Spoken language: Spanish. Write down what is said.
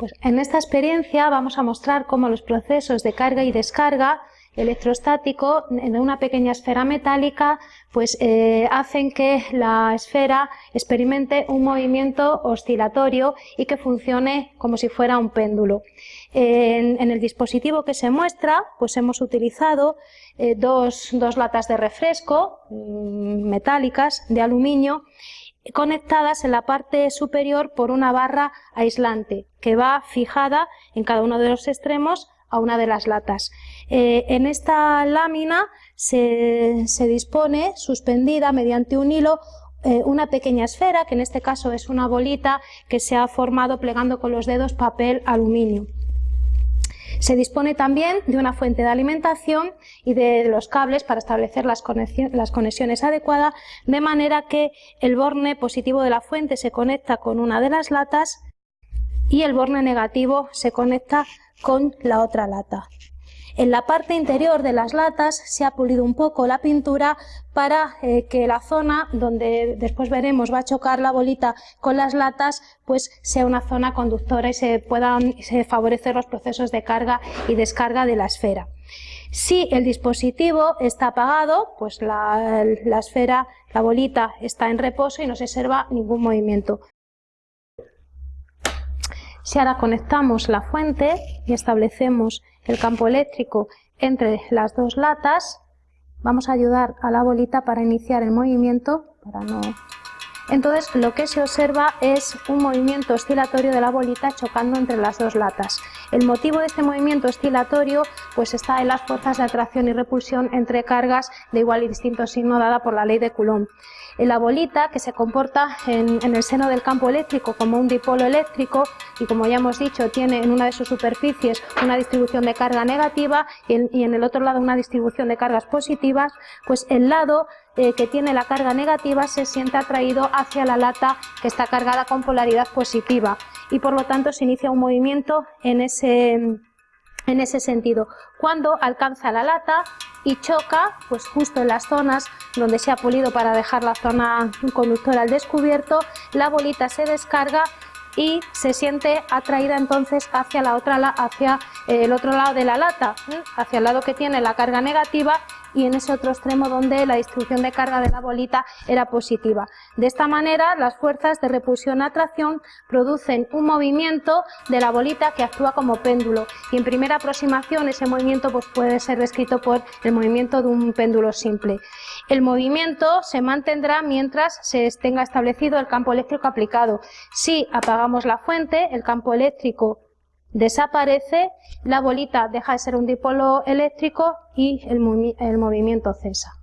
Pues en esta experiencia vamos a mostrar cómo los procesos de carga y descarga electrostático en una pequeña esfera metálica pues eh, hacen que la esfera experimente un movimiento oscilatorio y que funcione como si fuera un péndulo. En, el dispositivo que se muestra pues hemos utilizado eh, dos, dos latas de refresco mm, metálicas de aluminio conectadas en la parte superior por una barra aislante que va fijada en cada uno de los extremos a una de las latas. Eh, en esta lámina se, dispone suspendida mediante un hilo eh, una pequeña esfera, que en este caso es una bolita que se ha formado plegando con los dedos papel aluminio. Se dispone también de una fuente de alimentación y de los cables para establecer las, conexiones adecuadas, de manera que el borne positivo de la fuente se conecta con una de las latas y el borne negativo se conecta con la otra lata. En la parte interior de las latas se ha pulido un poco la pintura para eh, que la zona donde después veremos va a chocar la bolita con las latas pues sea una zona conductora y se puedan favorecer los procesos de carga y descarga de la esfera. Si el dispositivo está apagado, pues la, la esfera, la bolita está en reposo y no se observa ningún movimiento. Si ahora conectamos la fuente y establecemos el campo eléctrico entre las dos latas, vamos a ayudar a la bolita para iniciar el movimiento. Entonces lo que se observa es un movimiento oscilatorio de la bolita chocando entre las dos latas. El motivo de este movimiento oscilatorio pues está en las fuerzas de atracción y repulsión entre cargas de igual y distinto signo dada por la ley de Coulomb. La bolita, que se comporta en, el seno del campo eléctrico como un dipolo eléctrico y como ya hemos dicho tiene en una de sus superficies una distribución de carga negativa y en, el otro lado una distribución de cargas positivas, pues el lado eh, que tiene la carga negativa se siente atraído hacia la lata que está cargada con polaridad positiva y por lo tanto se inicia un movimiento en ese, en ese sentido. Cuando alcanza la lata y choca, pues justo en las zonas donde se ha pulido para dejar la zona conductora al descubierto, la bolita se descarga y se siente atraída entonces hacia la otra hacia el otro lado de la lata, ¿eh? hacia el lado que tiene la carga negativa y en ese otro extremo donde la distribución de carga de la bolita era positiva. De esta manera las fuerzas de repulsión-atracción producen un movimiento de la bolita que actúa como péndulo y en primera aproximación ese movimiento pues, puede ser descrito por el movimiento de un péndulo simple. El movimiento se mantendrá mientras se tenga establecido el campo eléctrico aplicado. Si apagamos la fuente, el campo eléctrico desaparece, la bolita deja de ser un dipolo eléctrico y el, movimiento cesa.